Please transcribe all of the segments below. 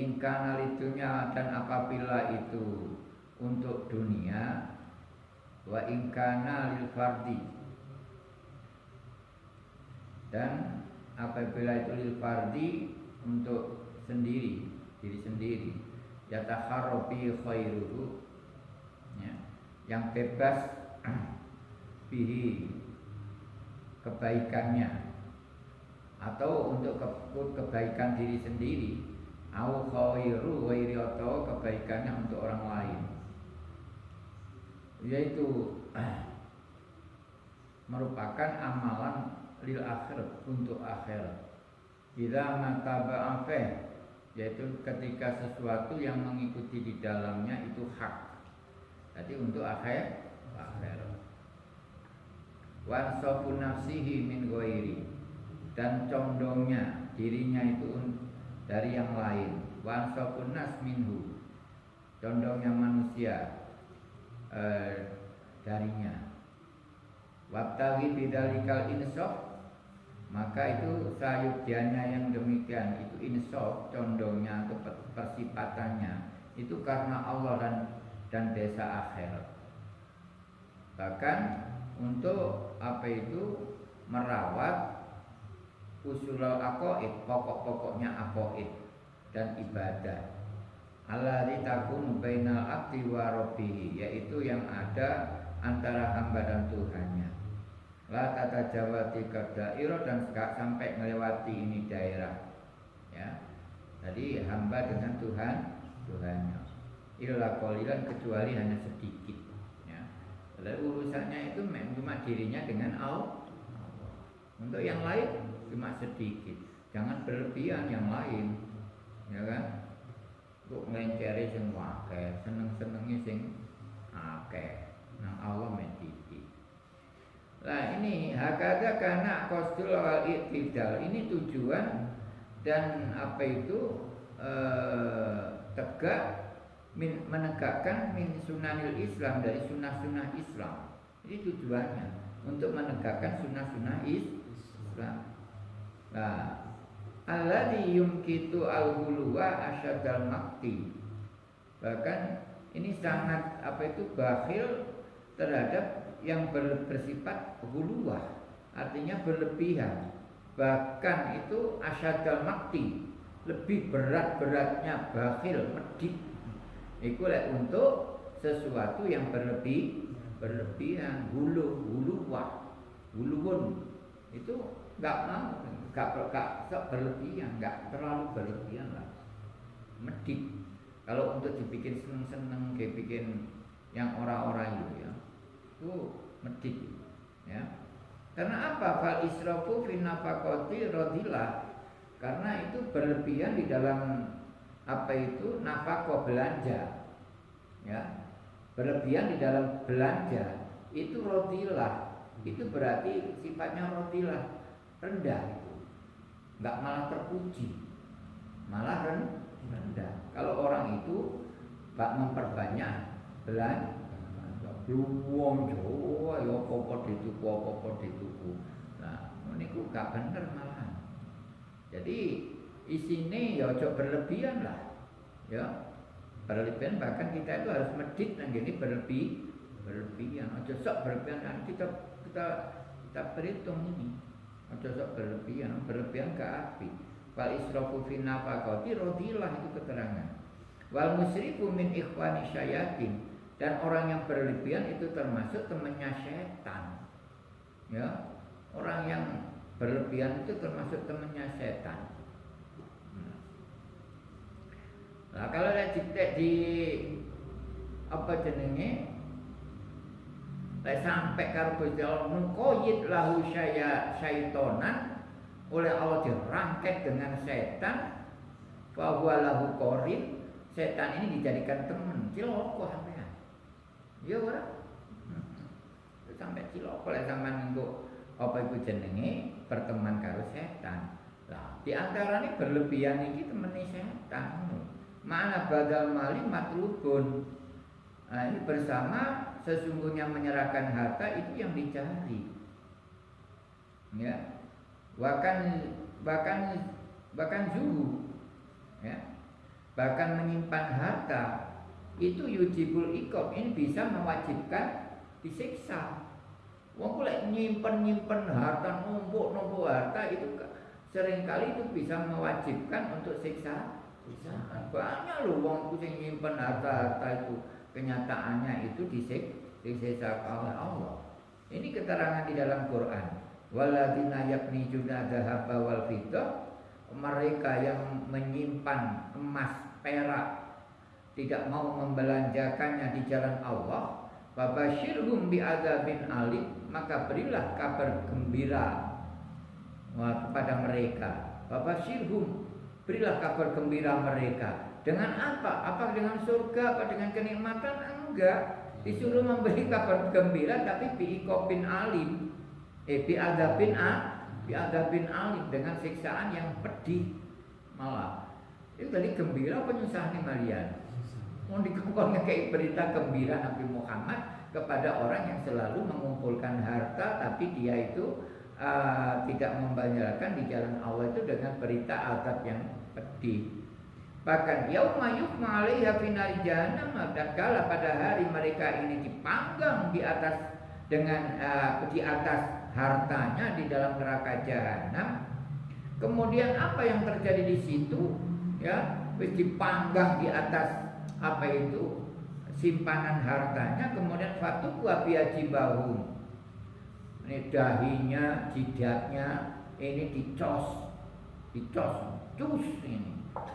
ingkana litunya dan apabila itu untuk dunia wa ingkana lil fardi. Dan apabila itu lil fardi untuk sendiri diri sendiri. Yatakharobi khairuhu ya, yang bebas bihi kebaikannya. Atau untuk ke, kebaikan diri sendiri au khairu ghairi atau kebaikannya untuk orang lain. Yaitu merupakan amalan lil akhir untuk akhirat bila mataba afeh yaitu ketika sesuatu yang mengikuti di dalamnya itu hak. Jadi untuk akhir akhir. Wansofu nafsihi min ghairi. Dan condongnya dirinya itu dari yang lain. Wansofun nas minhu. Condongnya manusia eh, darinya. Wabtagi bidalikal insaf maka itu sayudianya yang demikian. Itu insaf condongnya persipatannya. Itu karena Allah dan dan desa akhirat bahkan untuk apa itu merawat usulul aqaid pokok-pokoknya aqaid dan ibadah. Alladzi takunu bainal abdi wa yaitu yang ada antara hamba dan Tuhannya. La tata jawati dairo dan sampai melewati ini daerah. Ya. Jadi hamba dengan Tuhan Tuhannya. Illa qalilan kecuali hanya sedikit. Ya. Lalu urusannya itu cuma dirinya dengan Allah. Untuk yang lain cuma sedikit. Jangan berlebihan yang lain ya kan? Untuk ngelenceri sing wakil seneng-senengi sing akeh. Nang Allah mediti lah ini hakada karena kostul wal iktidal. Ini tujuan dan apa itu eh, tegak min, menegakkan min sunanil Islam dari sunnah-sunnah Islam. Ini tujuannya untuk menegakkan sunnah-sunnah Islam Nah, alladhi yumkitu al-huluwa asyadal makti. Bahkan ini sangat apa itu bakhil terhadap yang bersifat huluwah, artinya berlebihan. Bahkan itu asyadal makti, lebih berat-beratnya bakhil, medit. Itu untuk sesuatu yang berlebih berlebihan, hulu, huluwah, huluwun. Itu nggak mau. Nggak nggak berlebihan. Nggak terlalu berlebihan lah. Medit. Kalau untuk dibikin seneng-seneng kayak bikin yang orang-orang itu ya itu medit ya. Karena apa? Fal israfu fi nafaqati radilah karena itu berlebihan di dalam apa itu? Nafkah belanja ya. Berlebihan di dalam belanja itu rodilah. Itu berarti sifatnya rodilah rendah itu nggak malah terpuji malah rendah kalau orang itu bak memperbanyak belanja Luwong Jawa ya apa dituku apa dituku. Nah, niku gak bener malah. Jadi isine ya ojo berlebihan lah. Ya. Berlebihan bahkan kita itu harus medit nang gini berlebih berlebihan. Ojo berlebihan kita kita kita perhitung ini. Ojo sok berlebihan, berlebihan ke api. Wal israfu fi nafaqati radilah itu keterangan. Wal musrifu min ikhwani syayatin dan orang yang berlebihan itu termasuk temannya setan. Ya, orang yang berlebihan itu termasuk temannya setan. Nah, kalau di, di apa jenenge Lek sampai karo Gusti Allah mengkoyit lahu saya syaitonan oleh Allah dirangket dengan setan bahwa lahu korin setan ini dijadikan teman. Ciloko sampean. Ya ora? Hmm. sampai ciloko lek sampean untuk apa itu jenenge? Berteman karo setan. Lah di antara ini berlebihan ini temani setan. Mana badal mali matlubun. Nah ini bersama sesungguhnya menyerahkan harta itu yang dicari. Ya. Bahkan bahkan bahkan zuhu. Ya. bahkan menyimpan harta itu yujibul ikob ini bisa mewajibkan disiksa. Wong kulek nyimpen nyimpen harta numpuk numpuk harta itu sering kali itu bisa mewajibkan untuk siksa. Siksa. Banyak loh wong kucing nyimpen harta harta itu kenyataannya itu disik disiksa oleh Allah. Ini keterangan di dalam Quran. Waladina yakni juga dahaba wal mereka yang menyimpan emas perak tidak mau membelanjakannya di jalan Allah Babashirhum bi'adzabin alim Maka berilah kabar gembira kepada mereka Babashirhum Berilah kabar gembira mereka Dengan apa? Apa dengan surga? Apa dengan kenikmatan? Enggak Disuruh memberi kabar gembira Tapi bi'ikopin alim Eh bi'adzabin a Bi'adzabin alim Dengan siksaan yang pedih Malah Itu tadi gembira penyusahan kalian mau dikongkong kayak berita gembira Nabi Muhammad kepada orang yang selalu mengumpulkan harta tapi dia itu uh, tidak membayarkan di jalan Allah itu dengan berita azab yang pedih. Bahkan yauma yuhma 'alaiha finari jahannam kala pada hari mereka ini dipanggang di atas dengan uh, di atas hartanya di dalam neraka jahanam. Kemudian apa yang terjadi di situ? Ya, dipanggang di atas apa itu simpanan hartanya kemudian fatuku bahu ini dahinya jidatnya ini dicos dicos cus ini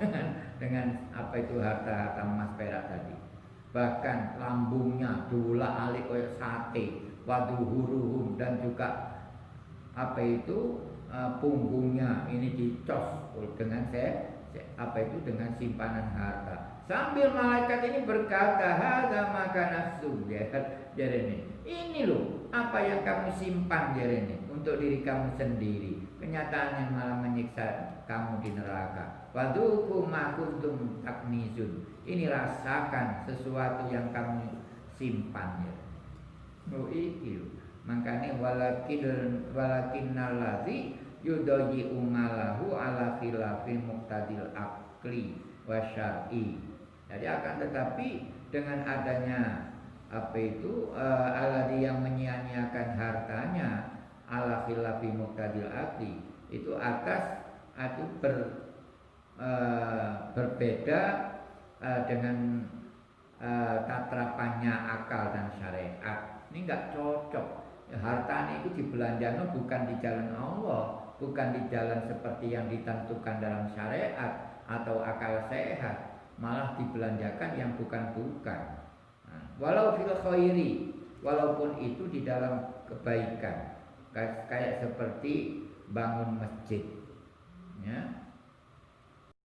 dengan apa itu harta-harta emas perak tadi bahkan lambungnya dula alik kayak sate waduhuruhum dan juga apa itu uh, punggungnya ini dicos dengan saya apa itu dengan simpanan harta Sambil malaikat ini berkata, "Hadza maka nafsu." Ya, jadi ini. Ini loh apa yang kamu simpan ini untuk diri kamu sendiri. Kenyataan yang malah menyiksa kamu di neraka. Waduku ma kuntum taknizun. Ini rasakan sesuatu yang kamu simpan ya. Oh Makanya walakin walakin nalazi yudoji umalahu ala khilafin muktadil akli wasyari jadi akan tetapi dengan adanya apa itu uh, aladi yang menyia-nyiakan hartanya ala khilafi muqtadil akli itu atas itu ber, uh, berbeda uh, dengan uh, tatrapannya akal dan syariat. Ini enggak cocok. Hartanya itu dibelanjakan bukan di jalan Allah bukan di jalan seperti yang ditentukan dalam syariat atau akal sehat. Malah dibelanjakan yang bukan-bukan. Nah, walau fil khairi, walaupun itu di dalam kebaikan, kayak seperti bangun masjid, ya,